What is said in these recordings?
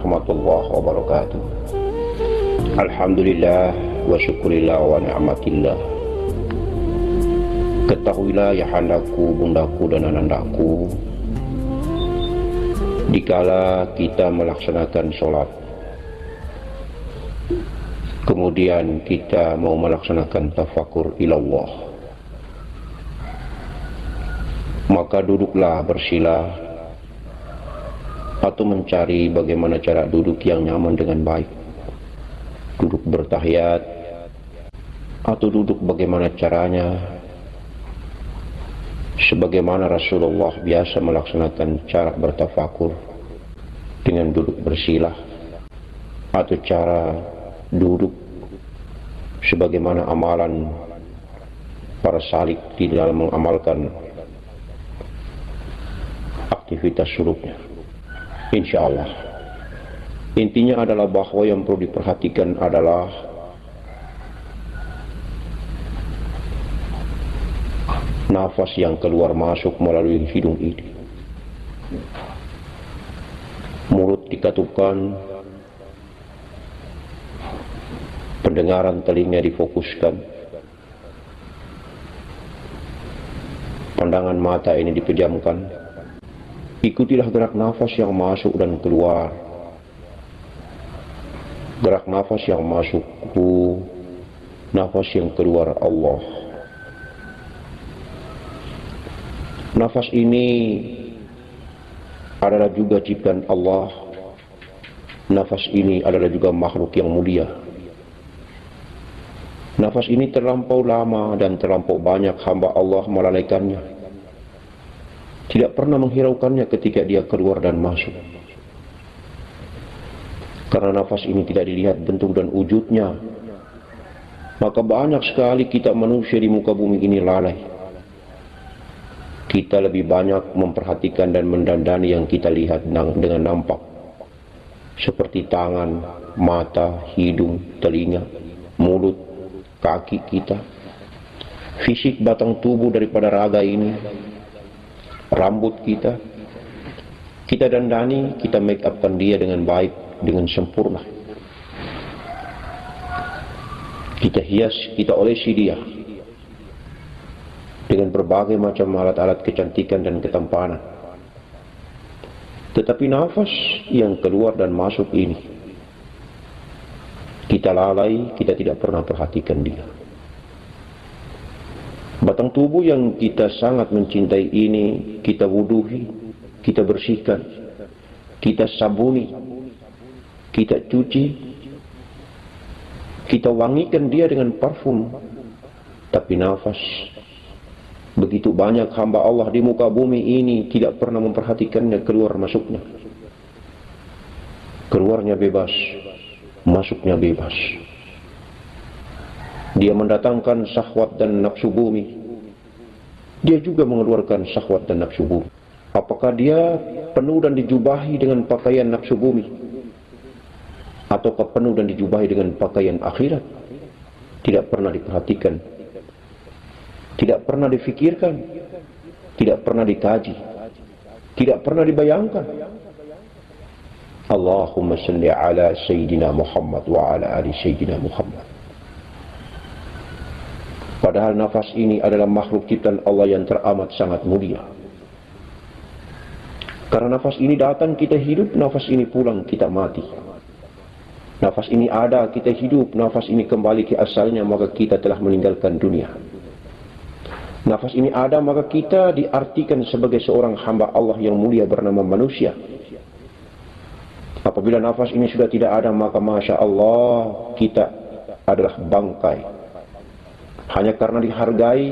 warahmatullahi wabarakatuh. Alhamdulillah wa syukurillah wa ni'matillah. Ketahuilah ya handaku, bundaku dan anandaku Dikala kita melaksanakan sholat Kemudian kita mau melaksanakan tafakur ilallah Maka duduklah bersila atau mencari bagaimana cara duduk yang nyaman dengan baik. Duduk bertahiyat. Atau duduk bagaimana caranya. Sebagaimana Rasulullah biasa melaksanakan cara bertafakur. Dengan duduk bersilah. Atau cara duduk sebagaimana amalan para salik di dalam mengamalkan aktivitas suluknya insya Allah intinya adalah bahwa yang perlu diperhatikan adalah nafas yang keluar masuk melalui hidung ini. Mulut dikatupkan, pendengaran telinga difokuskan, pandangan mata ini dipejamkan. Ikutilah gerak nafas yang masuk dan keluar. Gerak nafas yang masuk, nafas yang keluar Allah. Nafas ini adalah juga ciptaan Allah. Nafas ini adalah juga makhluk yang mulia. Nafas ini terlampau lama dan terlampau banyak hamba Allah melalaikannya. Tidak pernah menghiraukannya ketika dia keluar dan masuk. Karena nafas ini tidak dilihat bentuk dan wujudnya, maka banyak sekali kita manusia di muka bumi ini lalai. Kita lebih banyak memperhatikan dan mendandani yang kita lihat dengan nampak. Seperti tangan, mata, hidung, telinga, mulut, kaki kita. Fisik batang tubuh daripada raga ini rambut kita kita dandani, kita make upkan dia dengan baik, dengan sempurna kita hias, kita olesi dia dengan berbagai macam alat-alat kecantikan dan ketampanan. Tetapi nafas yang keluar dan masuk ini, kita lalai, kita tidak pernah perhatikan dia. Batang tubuh yang kita sangat mencintai ini, kita wuduhi, kita bersihkan, kita sabuni, kita cuci, kita wangikan dia dengan parfum. Tapi nafas Begitu banyak hamba Allah di muka bumi ini tidak pernah memperhatikannya keluar masuknya. Keluarnya bebas, masuknya bebas. Dia mendatangkan syahwat dan nafsu bumi. Dia juga mengeluarkan syahwat dan nafsu bumi. Apakah dia penuh dan dijubahi dengan pakaian nafsu bumi? Ataukah penuh dan dijubahi dengan pakaian akhirat? Tidak pernah diperhatikan tidak pernah difikirkan, tidak pernah dikaji, tidak pernah dibayangkan. Allahumma salli ala Sayyidina Muhammad wa ala ali Sayyidina Muhammad. Padahal nafas ini adalah makhluk ciptaan Allah yang teramat sangat mulia. Karena nafas ini datang kita hidup, nafas ini pulang kita mati. Nafas ini ada, kita hidup, nafas ini kembali ke asalnya, maka kita telah meninggalkan dunia. Nafas ini ada maka kita diartikan sebagai seorang hamba Allah yang mulia bernama manusia. Apabila nafas ini sudah tidak ada maka Masya Allah kita adalah bangkai. Hanya karena dihargai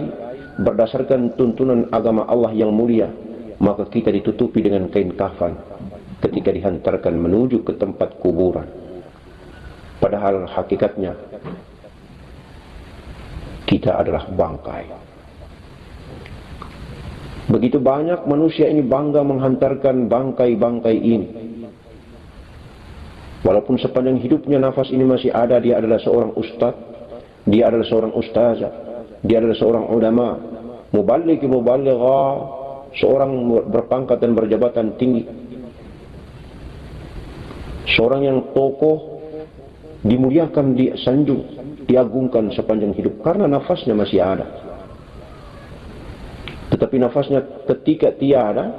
berdasarkan tuntunan agama Allah yang mulia maka kita ditutupi dengan kain kafan ketika dihantarkan menuju ke tempat kuburan. Padahal hakikatnya kita adalah bangkai. Begitu banyak manusia ini bangga menghantarkan bangkai-bangkai ini. Walaupun sepanjang hidupnya nafas ini masih ada, dia adalah seorang ustaz, dia adalah seorang ustazah, Dia adalah seorang ulama, mubalik mubaligha, seorang berpangkat dan berjabatan tinggi. Seorang yang tokoh dimuliakan, disanjung, diagungkan sepanjang hidup karena nafasnya masih ada. Tetapi nafasnya ketika tiada,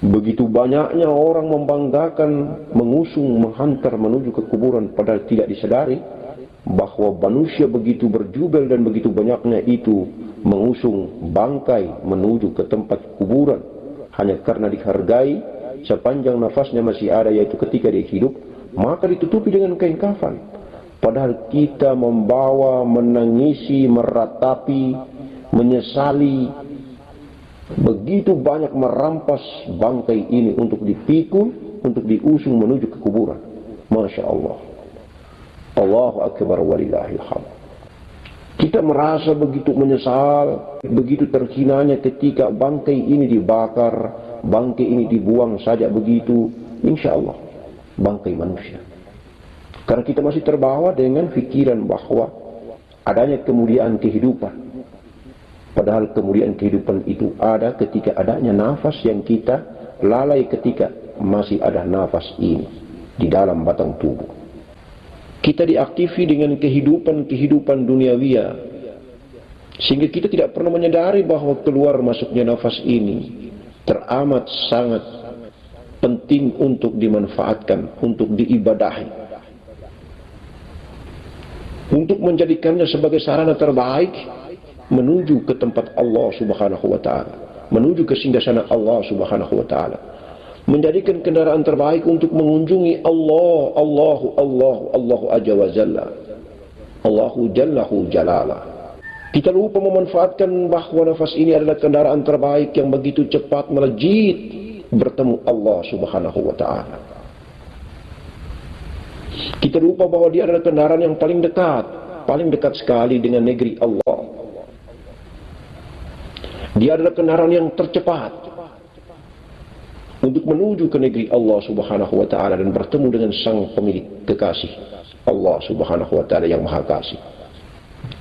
begitu banyaknya orang membanggakan, mengusung, menghantar menuju ke kuburan padahal tidak disadari bahwa manusia begitu berjubel dan begitu banyaknya itu mengusung bangkai menuju ke tempat kuburan. Hanya karena dihargai sepanjang nafasnya masih ada yaitu ketika dia hidup maka ditutupi dengan kain kafan. Padahal kita membawa menangisi meratapi menyesali begitu banyak merampas bangkai ini untuk dipikul untuk diusung menuju ke kuburan. Masya Allah Allahu Akbar walillahil hamd. Kita merasa begitu menyesal, begitu terhinanya ketika bangkai ini dibakar, bangkai ini dibuang saja begitu. Insya Allah, bangkai manusia. Karena kita masih terbawa dengan pikiran bahwa adanya kemuliaan kehidupan. Padahal kemuliaan kehidupan itu ada ketika adanya nafas yang kita lalai ketika masih ada nafas ini di dalam batang tubuh kita diaktifi dengan kehidupan-kehidupan duniawia sehingga kita tidak pernah menyadari bahwa keluar masuknya nafas ini teramat sangat penting untuk dimanfaatkan, untuk diibadahi. Untuk menjadikannya sebagai sarana terbaik menuju ke tempat Allah Subhanahu wa taala, menuju ke singgasana Allah Subhanahu wa taala menjadikan kendaraan terbaik untuk mengunjungi Allah, Allahu, Allahu, Allahu Aja wa Jalla. Allahu Jallahu Jalala. Kita lupa memanfaatkan bahwa nafas ini adalah kendaraan terbaik yang begitu cepat melejit bertemu Allah Subhanahu wa taala. Kita lupa bahwa dia adalah kendaraan yang paling dekat, paling dekat sekali dengan negeri Allah. Dia adalah kendaraan yang tercepat, untuk menuju ke negeri Allah Subhanahu wa taala dan bertemu dengan sang pemilik kekasih Allah Subhanahu wa taala yang Maha Kasih.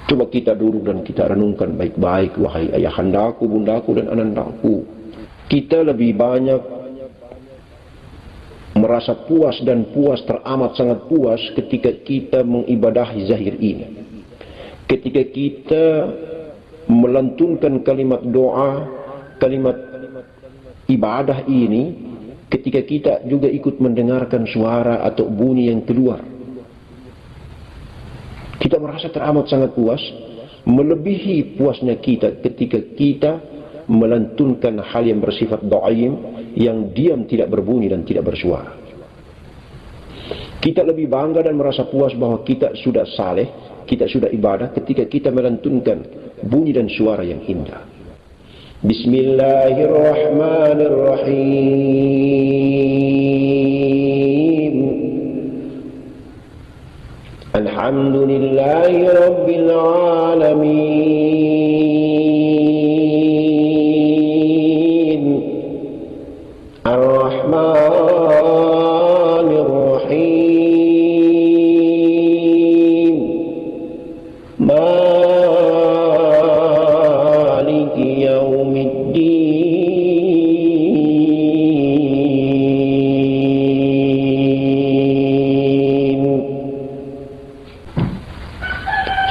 Coba kita duduk dan kita renungkan baik-baik wahai ayahandaku, bundaku dan anandaku. Kita lebih banyak merasa puas dan puas teramat sangat puas ketika kita mengibadahi zahir ini. Ketika kita melantunkan kalimat doa, kalimat ibadah ini ketika kita juga ikut mendengarkan suara atau bunyi yang keluar. Kita merasa teramat sangat puas, melebihi puasnya kita ketika kita melantunkan hal yang bersifat doaim yang diam tidak berbunyi dan tidak bersuara. Kita lebih bangga dan merasa puas bahwa kita sudah saleh, kita sudah ibadah ketika kita melantunkan bunyi dan suara yang indah. بسم الله الرحمن الرحيم. الحمد لله رب العالمين.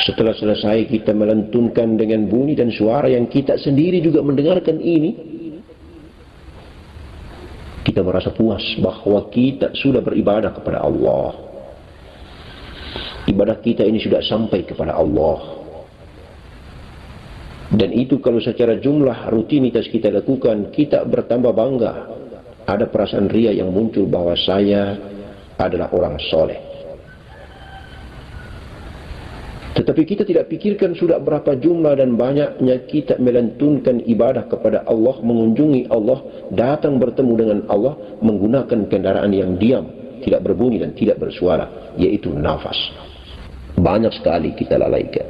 Setelah selesai kita melantunkan dengan bunyi dan suara yang kita sendiri juga mendengarkan ini, kita merasa puas bahwa kita sudah beribadah kepada Allah. Ibadah kita ini sudah sampai kepada Allah. Dan itu kalau secara jumlah rutinitas kita lakukan, kita bertambah bangga. Ada perasaan ria yang muncul bahwa saya adalah orang soleh. Tetapi kita tidak pikirkan sudah berapa jumlah dan banyaknya kita melantunkan ibadah kepada Allah, mengunjungi Allah, datang bertemu dengan Allah, menggunakan kendaraan yang diam, tidak berbunyi dan tidak bersuara, yaitu nafas. Banyak sekali kita lalaikan.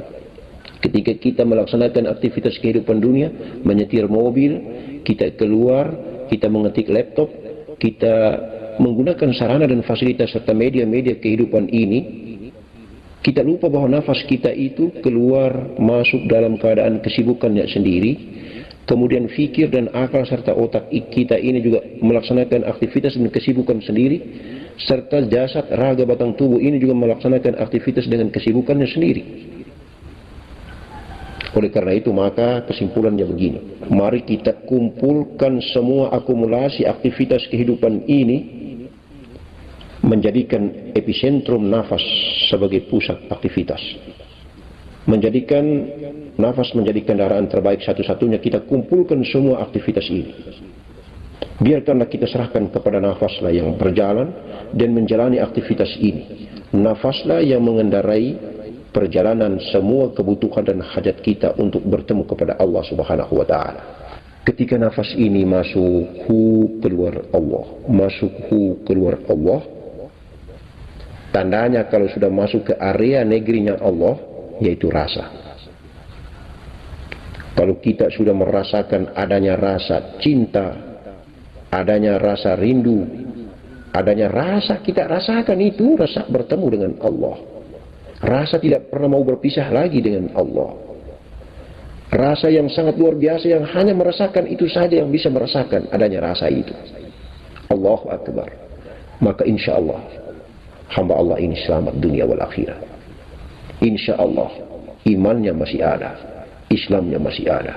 Ketika kita melaksanakan aktivitas kehidupan dunia, menyetir mobil, kita keluar, kita mengetik laptop, kita menggunakan sarana dan fasilitas serta media-media kehidupan ini, Kita lupa bahwa nafas kita itu keluar masuk dalam keadaan kesibukannya sendiri. Kemudian fikir dan akal serta otak kita ini juga melaksanakan aktivitas dan kesibukan sendiri. Serta jasad, raga, batang tubuh ini juga melaksanakan aktivitas dengan kesibukannya sendiri. Oleh karena itu maka kesimpulannya begini. Mari kita kumpulkan semua akumulasi aktivitas kehidupan ini menjadikan epicentrum nafas sebagai pusat aktivitas. Menjadikan nafas menjadi kendaraan terbaik satu-satunya kita kumpulkan semua aktivitas ini. Biarkanlah kita serahkan kepada nafaslah yang berjalan dan menjalani aktivitas ini. Nafaslah yang mengendarai perjalanan semua kebutuhan dan hajat kita untuk bertemu kepada Allah Subhanahu wa taala. Ketika nafas ini masuk hu keluar Allah, masuk hu keluar Allah, Tandanya kalau sudah masuk ke area negerinya Allah, yaitu rasa. Kalau kita sudah merasakan adanya rasa cinta, adanya rasa rindu, adanya rasa kita rasakan itu rasa bertemu dengan Allah. Rasa tidak pernah mau berpisah lagi dengan Allah. Rasa yang sangat luar biasa yang hanya merasakan itu saja yang bisa merasakan adanya rasa itu. Allahu Akbar. Maka insya Allah hamba Allah ini selamat dunia wal akhirat. Insya Allah imannya masih ada, Islamnya masih ada.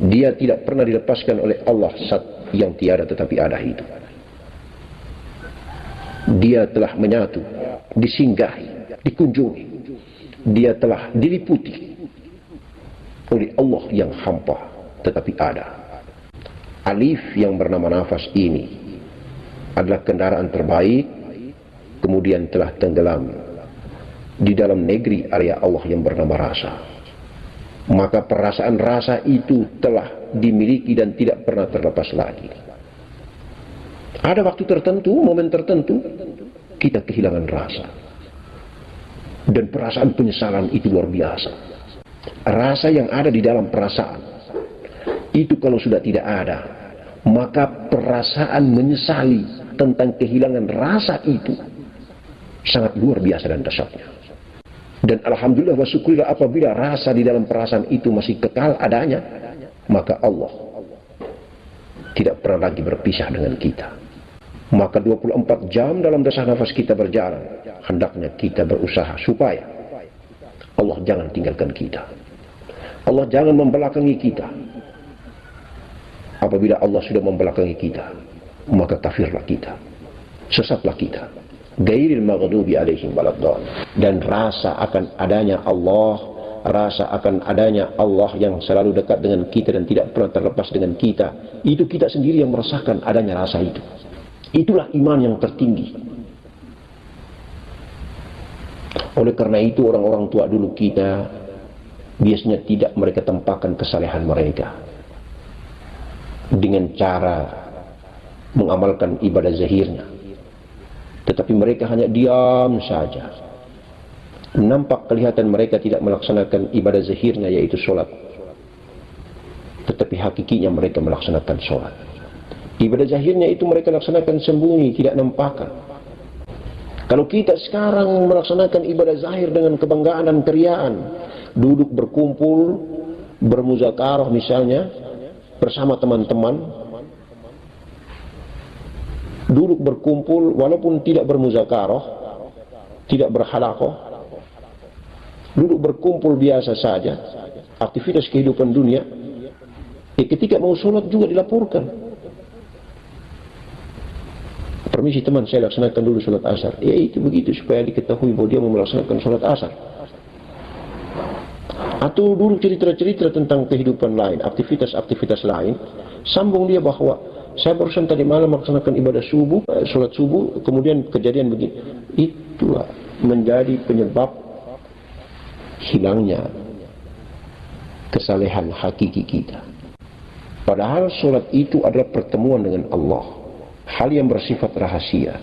Dia tidak pernah dilepaskan oleh Allah saat yang tiada tetapi ada itu. Dia telah menyatu, disinggahi, dikunjungi. Dia telah diliputi oleh Allah yang hampa tetapi ada. Alif yang bernama nafas ini adalah kendaraan terbaik kemudian telah tenggelam di dalam negeri area Allah yang bernama rasa. Maka perasaan rasa itu telah dimiliki dan tidak pernah terlepas lagi. Ada waktu tertentu, momen tertentu, kita kehilangan rasa. Dan perasaan penyesalan itu luar biasa. Rasa yang ada di dalam perasaan, itu kalau sudah tidak ada, maka perasaan menyesali tentang kehilangan rasa itu sangat luar biasa dan dahsyatnya. Dan alhamdulillah wa apabila rasa di dalam perasaan itu masih kekal adanya, maka Allah tidak pernah lagi berpisah dengan kita. Maka 24 jam dalam dasar nafas kita berjalan, hendaknya kita berusaha supaya Allah jangan tinggalkan kita. Allah jangan membelakangi kita. Apabila Allah sudah membelakangi kita, maka kafirlah kita. Sesatlah kita gairil maghdubi alaihim waladdallin dan rasa akan adanya Allah rasa akan adanya Allah yang selalu dekat dengan kita dan tidak pernah terlepas dengan kita. Itu kita sendiri yang merasakan adanya rasa itu. Itulah iman yang tertinggi. Oleh karena itu orang-orang tua dulu kita biasanya tidak mereka tempatkan kesalehan mereka. Dengan cara mengamalkan ibadah zahirnya tetapi mereka hanya diam saja. Nampak kelihatan mereka tidak melaksanakan ibadah zahirnya yaitu sholat. Tetapi hakikinya mereka melaksanakan sholat. Ibadah zahirnya itu mereka laksanakan sembunyi, tidak nampakan. Kalau kita sekarang melaksanakan ibadah zahir dengan kebanggaan dan keriaan, duduk berkumpul, bermuzakarah misalnya, bersama teman-teman, duduk berkumpul walaupun tidak bermuzakarah, tidak berhalakoh, duduk berkumpul biasa saja, aktivitas kehidupan dunia, ya ketika mau sholat juga dilaporkan. Permisi teman, saya laksanakan dulu sholat asar. Ya itu begitu supaya diketahui bahwa dia mau melaksanakan sholat asar. Atau dulu cerita-cerita tentang kehidupan lain, aktivitas-aktivitas lain, sambung dia bahwa saya barusan tadi malam melaksanakan ibadah subuh, eh, sholat subuh, kemudian kejadian begini. Itulah menjadi penyebab hilangnya kesalehan hakiki kita. Padahal sholat itu adalah pertemuan dengan Allah. Hal yang bersifat rahasia.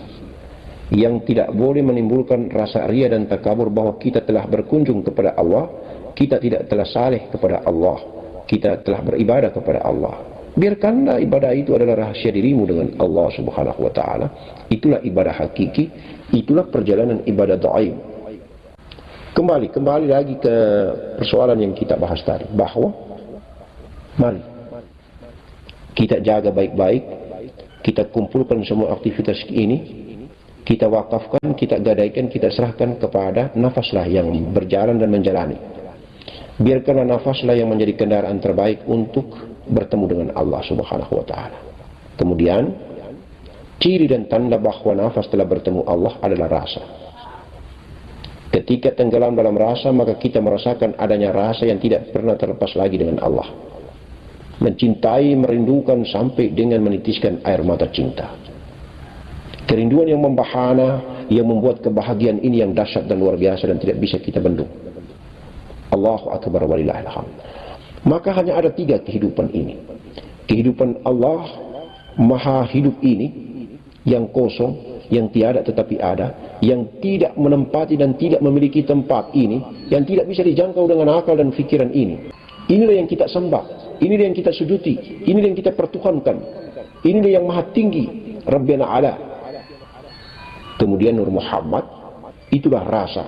Yang tidak boleh menimbulkan rasa ria dan takabur bahwa kita telah berkunjung kepada Allah. Kita tidak telah saleh kepada Allah. Kita telah beribadah kepada Allah. Biarkanlah ibadah itu adalah rahasia dirimu dengan Allah Subhanahu wa taala. Itulah ibadah hakiki, itulah perjalanan ibadah dhaif. Kembali, kembali lagi ke persoalan yang kita bahas tadi. Bahwa, mari, kita jaga baik-baik, kita kumpulkan semua aktivitas ini, kita wakafkan, kita gadaikan, kita serahkan kepada nafaslah yang berjalan dan menjalani. Biarkanlah nafaslah yang menjadi kendaraan terbaik untuk bertemu dengan Allah Subhanahu wa taala. Kemudian ciri dan tanda bahwa nafas telah bertemu Allah adalah rasa. Ketika tenggelam dalam rasa, maka kita merasakan adanya rasa yang tidak pernah terlepas lagi dengan Allah. Mencintai, merindukan sampai dengan menitiskan air mata cinta. Kerinduan yang membahana, yang membuat kebahagiaan ini yang dahsyat dan luar biasa dan tidak bisa kita bendung. Allahu Akbar walillahilhamd. Maka hanya ada tiga kehidupan ini. Kehidupan Allah maha hidup ini yang kosong yang tiada tetapi ada, yang tidak menempati dan tidak memiliki tempat ini, yang tidak bisa dijangkau dengan akal dan fikiran ini. Inilah yang kita sembah, inilah yang kita sujuti, inilah yang kita pertuhankan. Inilah yang maha tinggi, Rabbina ala. Kemudian Nur Muhammad, itulah rasa,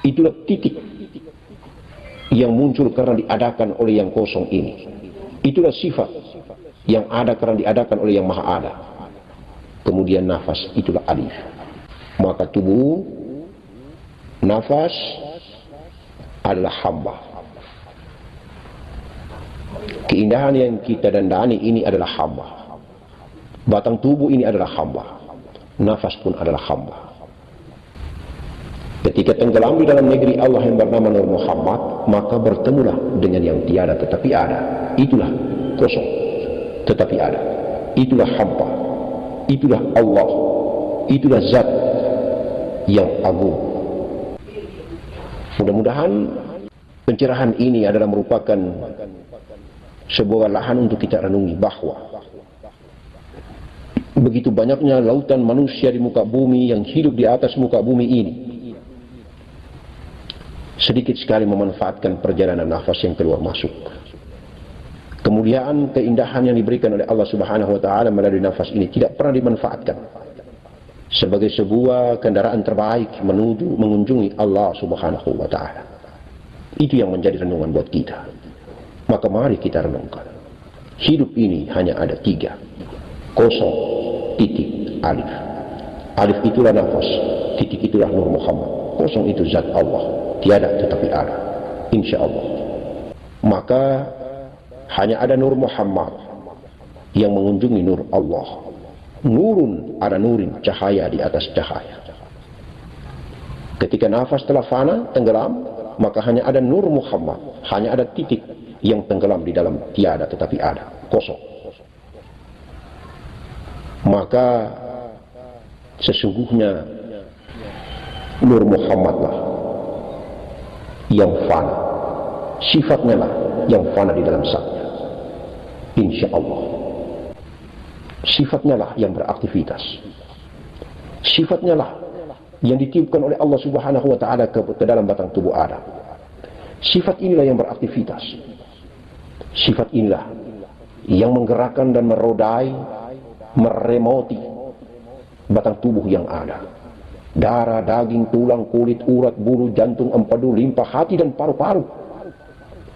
itulah titik yang muncul karena diadakan oleh yang kosong ini. Itulah sifat yang ada karena diadakan oleh yang maha ada. Kemudian nafas itulah alif. Maka tubuh nafas adalah hamba. Keindahan yang kita dandani ini adalah hamba. Batang tubuh ini adalah hamba. Nafas pun adalah hamba ketika tenggelam di dalam negeri Allah yang bernama Nur Muhammad maka bertemulah dengan yang tiada tetapi ada. Itulah kosong tetapi ada. Itulah hampa. Itulah Allah. Itulah zat yang agung. Mudah-mudahan pencerahan ini adalah merupakan sebuah lahan untuk kita renungi bahwa begitu banyaknya lautan manusia di muka bumi yang hidup di atas muka bumi ini sedikit sekali memanfaatkan perjalanan nafas yang keluar masuk kemuliaan, keindahan yang diberikan oleh Allah Subhanahu wa taala melalui nafas ini tidak pernah dimanfaatkan sebagai sebuah kendaraan terbaik menuju mengunjungi Allah Subhanahu wa taala. Itu yang menjadi renungan buat kita. Maka mari kita renungkan. Hidup ini hanya ada tiga. Kosong, titik, alif. Alif itulah nafas, titik itulah Nur Muhammad. Kosong itu zat Allah, tiada tetapi ada. Insya Allah. Maka hanya ada Nur Muhammad yang mengunjungi Nur Allah. Nurun ada nurin, cahaya di atas cahaya. Ketika nafas telah fana, tenggelam, maka hanya ada Nur Muhammad, hanya ada titik yang tenggelam di dalam tiada tetapi ada, kosong. Maka sesungguhnya Nur Muhammadlah yang fana. Sifatnya lah yang fana di dalam saat insya Allah sifatnya lah yang beraktivitas. Sifatnya lah yang ditiupkan oleh Allah subhanahu wa ta'ala ke, ke dalam batang tubuh Adam. Sifat inilah yang beraktivitas. Sifat inilah yang menggerakkan dan merodai meremoti batang tubuh yang ada darah, daging, tulang, kulit, urat, bulu, jantung, empedu, limpa, hati dan paru-paru.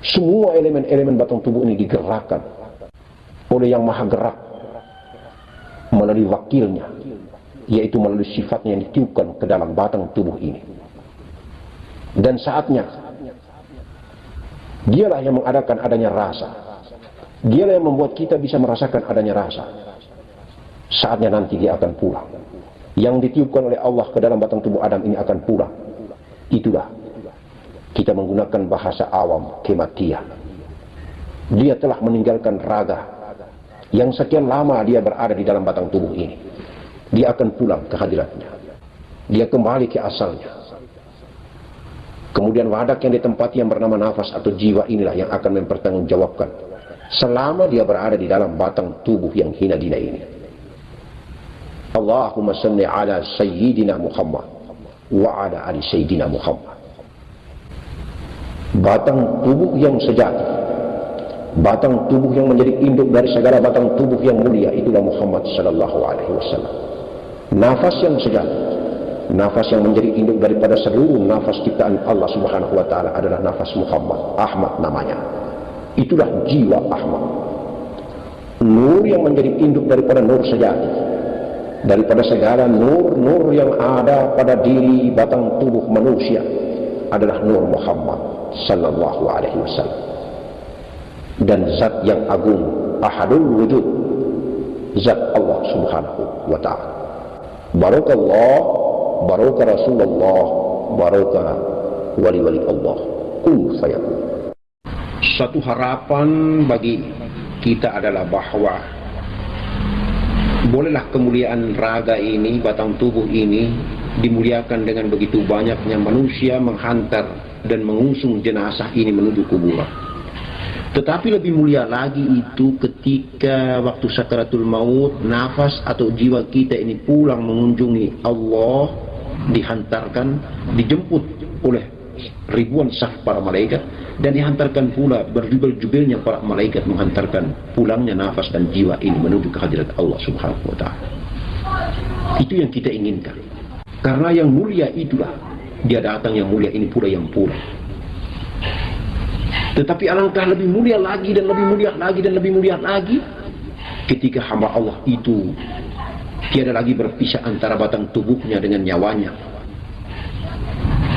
Semua elemen-elemen batang tubuh ini digerakkan oleh yang maha gerak melalui wakilnya yaitu melalui sifatnya yang ditiupkan ke dalam batang tubuh ini. Dan saatnya dialah yang mengadakan adanya rasa. Dialah yang membuat kita bisa merasakan adanya rasa. Saatnya nanti dia akan pulang yang ditiupkan oleh Allah ke dalam batang tubuh Adam ini akan pulang itulah kita menggunakan bahasa awam kematian dia telah meninggalkan raga yang sekian lama dia berada di dalam batang tubuh ini. Dia akan pulang ke hadiratnya. Dia kembali ke asalnya. Kemudian wadak yang ditempati yang bernama nafas atau jiwa inilah yang akan mempertanggungjawabkan. Selama dia berada di dalam batang tubuh yang hina dina ini. Allahumma salli ala Sayyidina Muhammad wa ala ali Sayyidina Muhammad. Batang tubuh yang sejati batang tubuh yang menjadi induk dari segala batang tubuh yang mulia itulah Muhammad sallallahu alaihi wasallam. Nafas yang sejati, nafas yang menjadi induk daripada seluruh nafas ciptaan Allah Subhanahu wa taala adalah nafas Muhammad Ahmad namanya itulah jiwa Ahmad nur yang menjadi induk daripada nur sejati daripada segala nur-nur yang ada pada diri batang tubuh manusia adalah nur Muhammad sallallahu alaihi wasallam. Dan zat yang agung ahadul wujud zat Allah subhanahu wa ta'ala. Barakallah baraka rasulullah baraka wali-wali Allah. Kul fayakun. Satu harapan bagi kita adalah bahwa bolehlah kemuliaan raga ini batang tubuh ini dimuliakan dengan begitu banyaknya manusia menghantar dan mengusung jenazah ini menuju kuburan. Tetapi lebih mulia lagi itu ketika waktu sakaratul maut, nafas atau jiwa kita ini pulang mengunjungi Allah, dihantarkan, dijemput oleh ribuan saf para malaikat dan dihantarkan pula berjubel-jubelnya para malaikat menghantarkan pulangnya nafas dan jiwa ini menuju ke hadirat Allah Subhanahu wa taala. Itu yang kita inginkan. Karena yang mulia itulah dia datang yang mulia ini pula yang pulang. Tetapi alangkah lebih mulia lagi dan lebih mulia lagi dan lebih mulia lagi ketika hamba Allah itu tiada lagi berpisah antara batang tubuhnya dengan nyawanya.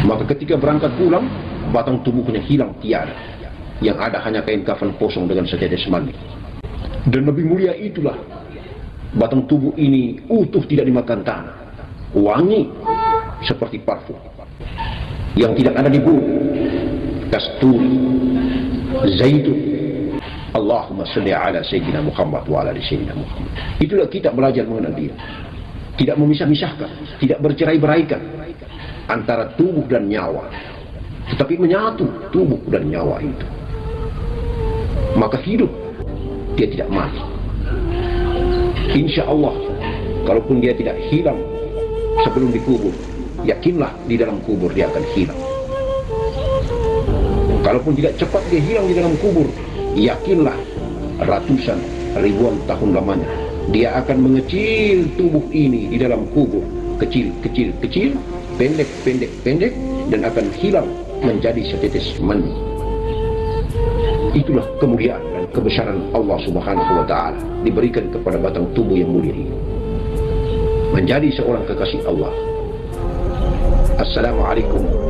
Maka ketika berangkat pulang, batang tubuhnya hilang tiada. Yang ada hanya kain kafan kosong dengan setetes mandi. Dan lebih mulia itulah batang tubuh ini utuh tidak dimakan tanah. Wangi seperti parfum. Yang tidak ada di bumi. Kasturi, zaitun. Allahumma salli ala Sayyidina Muhammad wa ala Sayyidina Muhammad. Itulah kita belajar mengenal dia. Tidak memisah-misahkan, tidak bercerai-beraikan antara tubuh dan nyawa. Tetapi menyatu tubuh dan nyawa itu. Maka hidup dia tidak mati. Insya Allah, kalaupun dia tidak hilang sebelum dikubur, yakinlah di dalam kubur dia akan hilang. Kalaupun tidak cepat dia hilang di dalam kubur, yakinlah ratusan ribuan tahun lamanya dia akan mengecil tubuh ini di dalam kubur kecil kecil kecil pendek pendek pendek dan akan hilang menjadi setetes mani itulah kemuliaan dan kebesaran Allah subhanahu wa ta'ala diberikan kepada batang tubuh yang mulia ini. Menjadi seorang kekasih Allah. Assalamualaikum